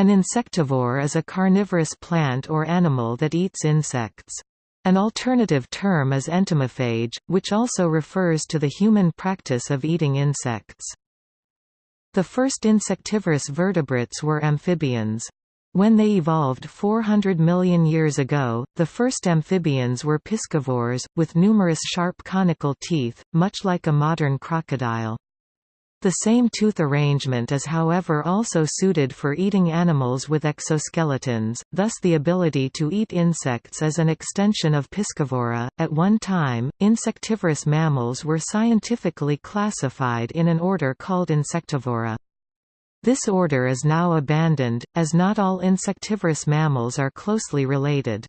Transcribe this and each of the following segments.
An insectivore is a carnivorous plant or animal that eats insects. An alternative term is entomophage, which also refers to the human practice of eating insects. The first insectivorous vertebrates were amphibians. When they evolved 400 million years ago, the first amphibians were piscivores, with numerous sharp conical teeth, much like a modern crocodile. The same tooth arrangement is however also suited for eating animals with exoskeletons, thus the ability to eat insects is an extension of piscivory. At one time, insectivorous mammals were scientifically classified in an order called Insectivora. This order is now abandoned, as not all insectivorous mammals are closely related.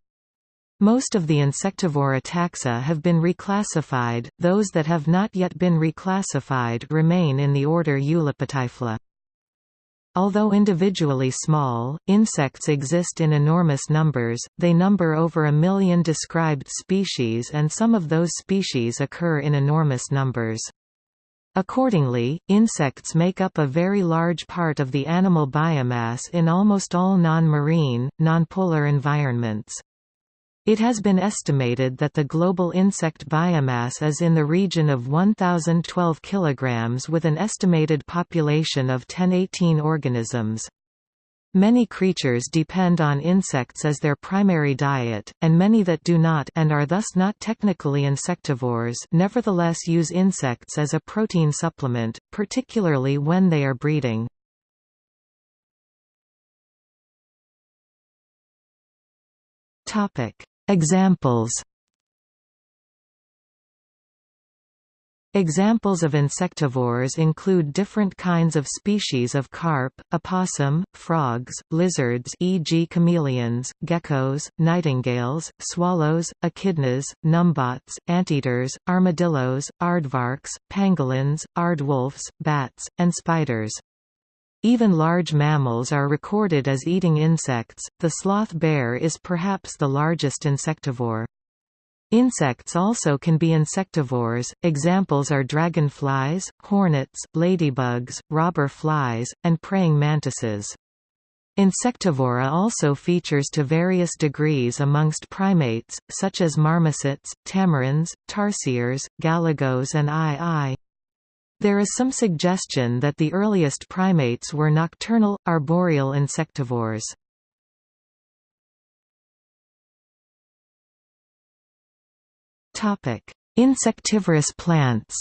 Most of the insectivora taxa have been reclassified, those that have not yet been reclassified remain in the order Eulipotyphla. Although individually small, insects exist in enormous numbers, they number over a million described species and some of those species occur in enormous numbers. Accordingly, insects make up a very large part of the animal biomass in almost all non-marine, non-polar environments. It has been estimated that the global insect biomass is in the region of 1,012 kg with an estimated population of 1018 organisms. Many creatures depend on insects as their primary diet, and many that do not and are thus not technically insectivores nevertheless use insects as a protein supplement, particularly when they are breeding. Examples Examples of insectivores include different kinds of species of carp, opossum, frogs, lizards e.g. chameleons, geckos, nightingales, swallows, echidnas, numbats, anteaters, armadillos, aardvarks, pangolins, aardwolves, bats, and spiders. Even large mammals are recorded as eating insects, the sloth bear is perhaps the largest insectivore. Insects also can be insectivores, examples are dragonflies, hornets, ladybugs, robber flies, and praying mantises. Insectivora also features to various degrees amongst primates, such as marmosets, tamarins, tarsiers, galagos and aye-ayes. There is some suggestion that the earliest primates were nocturnal, arboreal insectivores. Insectivorous plants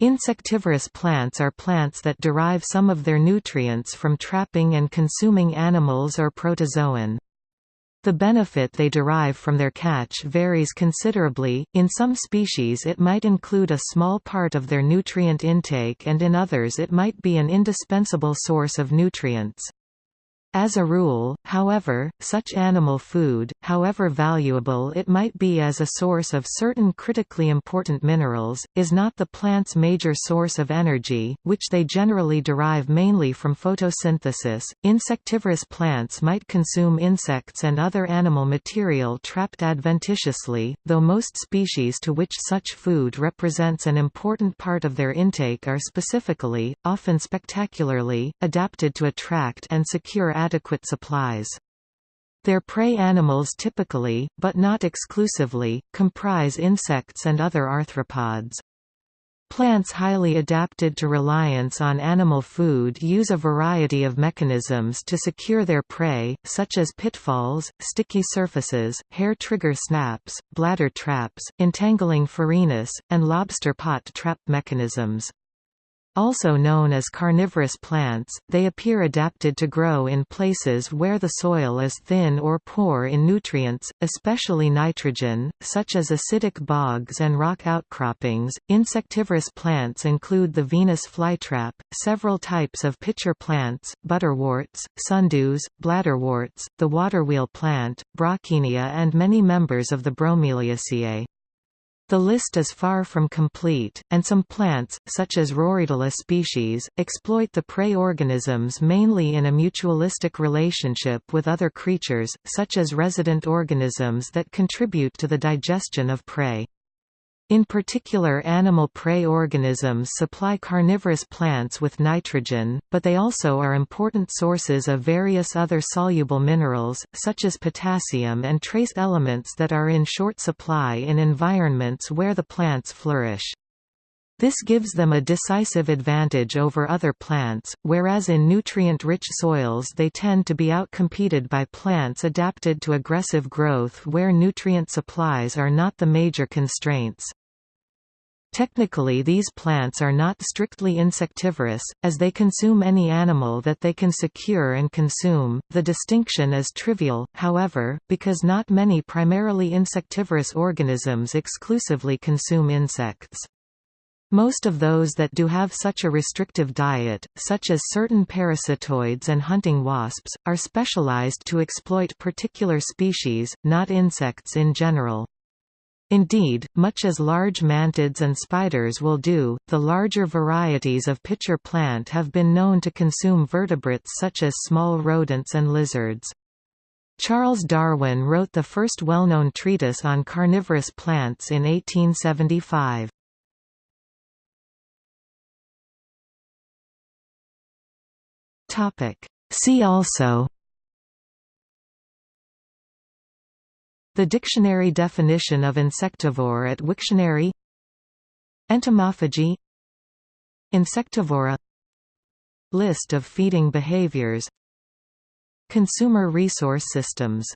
Insectivorous plants are plants that derive some of their nutrients from trapping and consuming animals or protozoan. The benefit they derive from their catch varies considerably, in some species it might include a small part of their nutrient intake and in others it might be an indispensable source of nutrients. As a rule, however, such animal food, however valuable it might be as a source of certain critically important minerals, is not the plant's major source of energy, which they generally derive mainly from photosynthesis. Insectivorous plants might consume insects and other animal material trapped adventitiously, though most species to which such food represents an important part of their intake are specifically, often spectacularly, adapted to attract and secure adequate supplies. Their prey animals typically, but not exclusively, comprise insects and other arthropods. Plants highly adapted to reliance on animal food use a variety of mechanisms to secure their prey, such as pitfalls, sticky surfaces, hair trigger snaps, bladder traps, entangling phorinus, and lobster pot trap mechanisms. Also known as carnivorous plants, they appear adapted to grow in places where the soil is thin or poor in nutrients, especially nitrogen, such as acidic bogs and rock outcroppings. Insectivorous plants include the Venus flytrap, several types of pitcher plants, butterworts, sundews, bladderworts, the waterwheel plant, Brocchinia, and many members of the Bromeliaceae. The list is far from complete, and some plants, such as Roridula species, exploit the prey organisms mainly in a mutualistic relationship with other creatures, such as resident organisms that contribute to the digestion of prey. In particular animal prey organisms supply carnivorous plants with nitrogen, but they also are important sources of various other soluble minerals, such as potassium and trace elements that are in short supply in environments where the plants flourish. This gives them a decisive advantage over other plants, whereas in nutrient-rich soils they tend to be outcompeted by plants adapted to aggressive growth where nutrient supplies are not the major constraints. Technically these plants are not strictly insectivorous, as they consume any animal that they can secure and consume. The distinction is trivial, however, because not many primarily insectivorous organisms exclusively consume insects. Most of those that do have such a restrictive diet, such as certain parasitoids and hunting wasps, are specialized to exploit particular species, not insects in general. Indeed, much as large mantids and spiders will do, the larger varieties of pitcher plant have been known to consume vertebrates such as small rodents and lizards. Charles Darwin wrote the first well-known treatise on carnivorous plants in 1875. See also The dictionary definition of insectivore at Wiktionary. Entomophagy. Insectivora. List of feeding behaviors. Consumer resource systems